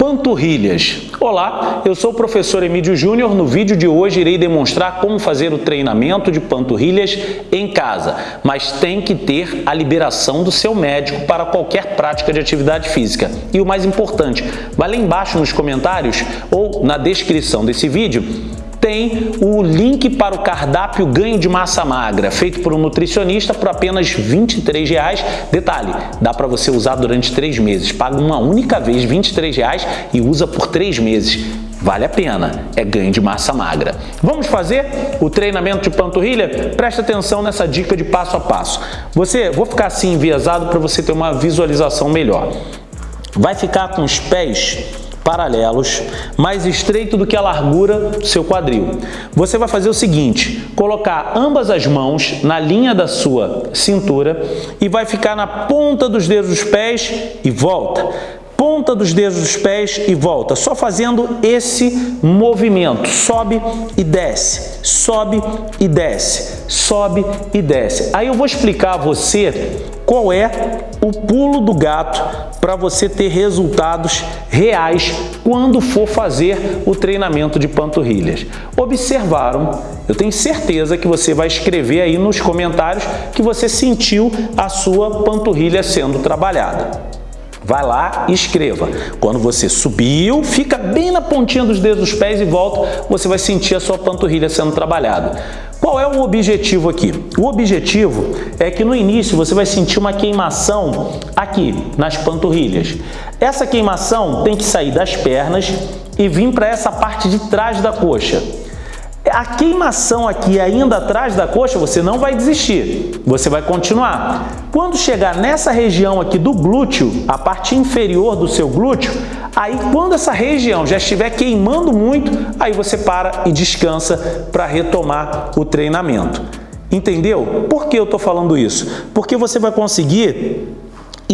Panturrilhas. Olá, eu sou o professor Emílio Júnior. No vídeo de hoje irei demonstrar como fazer o treinamento de panturrilhas em casa, mas tem que ter a liberação do seu médico para qualquer prática de atividade física. E o mais importante, vai lá embaixo nos comentários ou na descrição desse vídeo tem o link para o cardápio ganho de massa magra, feito por um nutricionista por apenas 23 reais. Detalhe, dá para você usar durante três meses. Paga uma única vez 23 reais e usa por três meses. Vale a pena, é ganho de massa magra. Vamos fazer o treinamento de panturrilha? Presta atenção nessa dica de passo a passo. Você, vou ficar assim enviesado para você ter uma visualização melhor. Vai ficar com os pés paralelos, mais estreito do que a largura do seu quadril. Você vai fazer o seguinte, colocar ambas as mãos na linha da sua cintura e vai ficar na ponta dos dedos dos pés e volta ponta dos dedos dos pés e volta, só fazendo esse movimento, sobe e desce, sobe e desce, sobe e desce. Aí eu vou explicar a você qual é o pulo do gato para você ter resultados reais quando for fazer o treinamento de panturrilhas. Observaram? Eu tenho certeza que você vai escrever aí nos comentários que você sentiu a sua panturrilha sendo trabalhada. Vai lá e escreva. Quando você subiu, fica bem na pontinha dos dedos dos pés e volta, você vai sentir a sua panturrilha sendo trabalhada. Qual é o objetivo aqui? O objetivo é que no início você vai sentir uma queimação aqui, nas panturrilhas. Essa queimação tem que sair das pernas e vir para essa parte de trás da coxa. A queimação aqui ainda atrás da coxa, você não vai desistir, você vai continuar. Quando chegar nessa região aqui do glúteo, a parte inferior do seu glúteo, aí quando essa região já estiver queimando muito, aí você para e descansa para retomar o treinamento. Entendeu? Por que eu estou falando isso? Porque você vai conseguir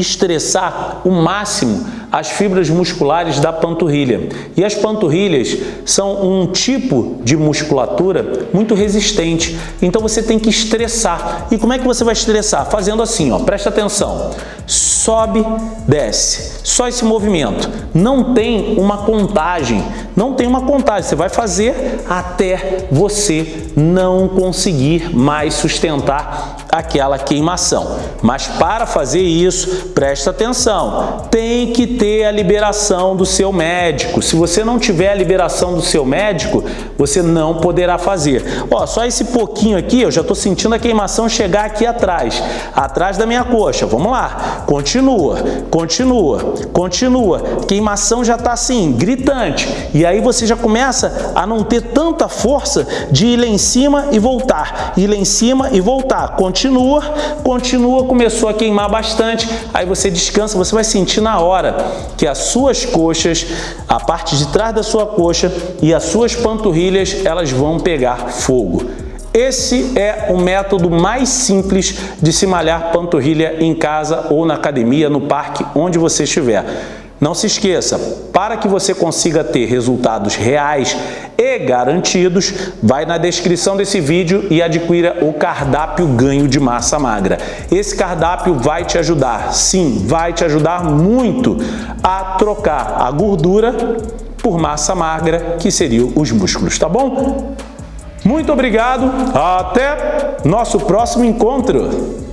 estressar o máximo as fibras musculares da panturrilha. E as panturrilhas são um tipo de musculatura muito resistente, então você tem que estressar. E como é que você vai estressar? Fazendo assim, ó, presta atenção. Sobe, desce. Só esse movimento. Não tem uma contagem, não tem uma contagem. Você vai fazer até você não conseguir mais sustentar aquela queimação. Mas para fazer isso, presta atenção, tem que ter a liberação do seu médico. Se você não tiver a liberação do seu médico, você não poderá fazer. Ó, só esse pouquinho aqui, eu já estou sentindo a queimação chegar aqui atrás, atrás da minha coxa. Vamos lá, continua, continua, continua. Queimação já está assim, gritante. E aí você já começa a não ter tanta força de ir lá em cima e voltar, ir lá em cima e voltar. Continua, continua, começou a queimar bastante, aí você descansa, você vai sentir na hora que as suas coxas, a parte de trás da sua coxa e as suas panturrilhas, elas vão pegar fogo. Esse é o método mais simples de se malhar panturrilha em casa ou na academia, no parque, onde você estiver. Não se esqueça, para que você consiga ter resultados reais e garantidos, vai na descrição desse vídeo e adquira o cardápio ganho de massa magra. Esse cardápio vai te ajudar, sim, vai te ajudar muito a trocar a gordura por massa magra, que seriam os músculos, tá bom? Muito obrigado, até nosso próximo encontro!